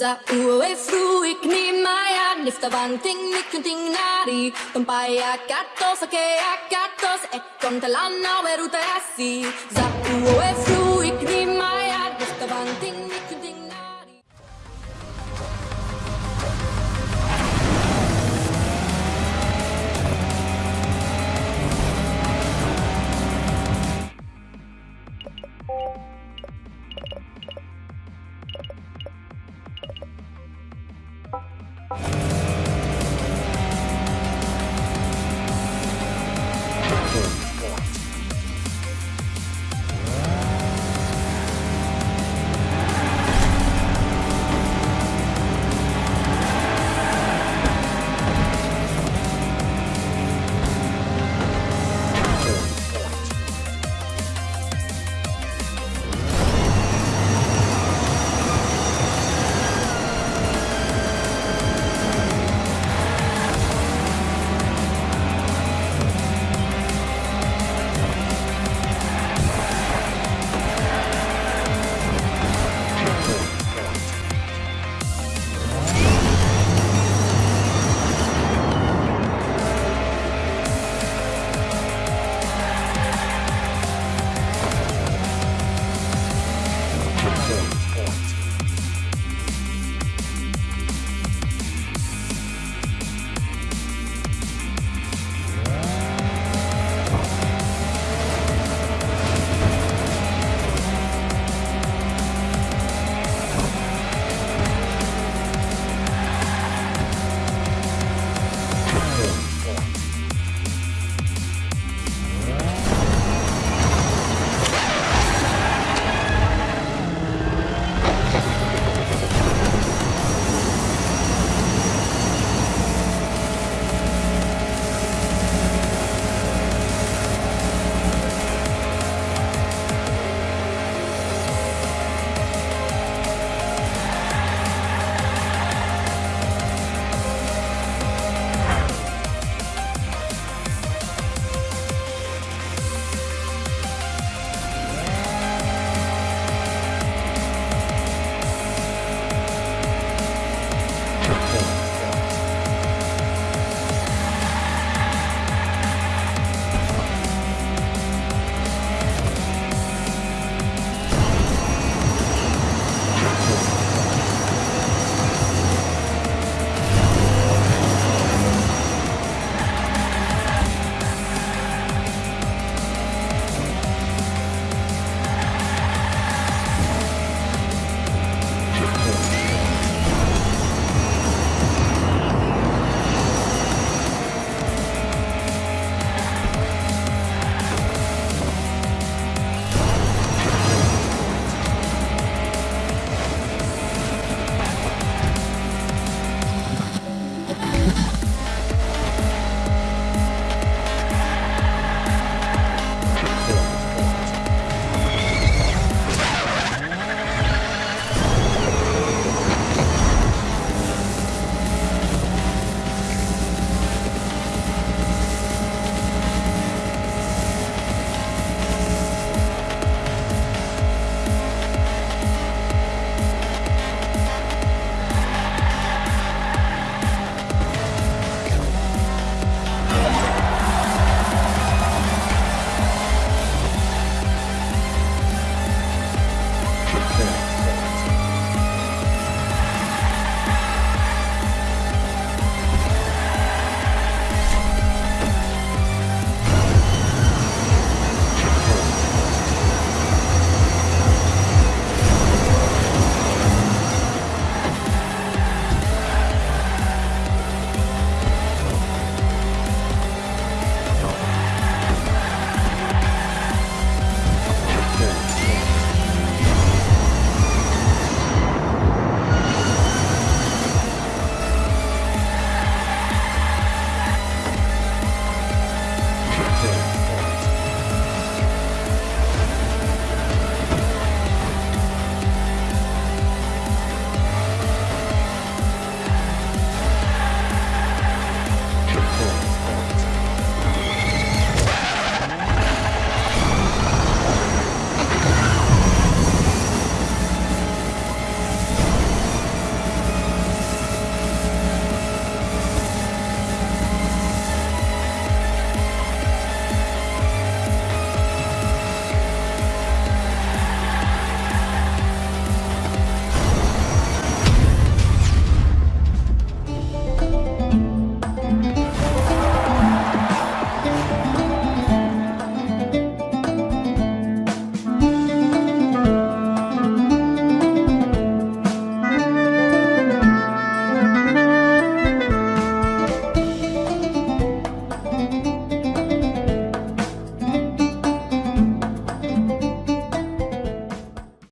Za uwe fru ik ni maya Nifta banting ni kunting nari. Tumpaya kato sake akato Se ekon talana weruta asi. Za uwe fru ik ni maya Nifta banting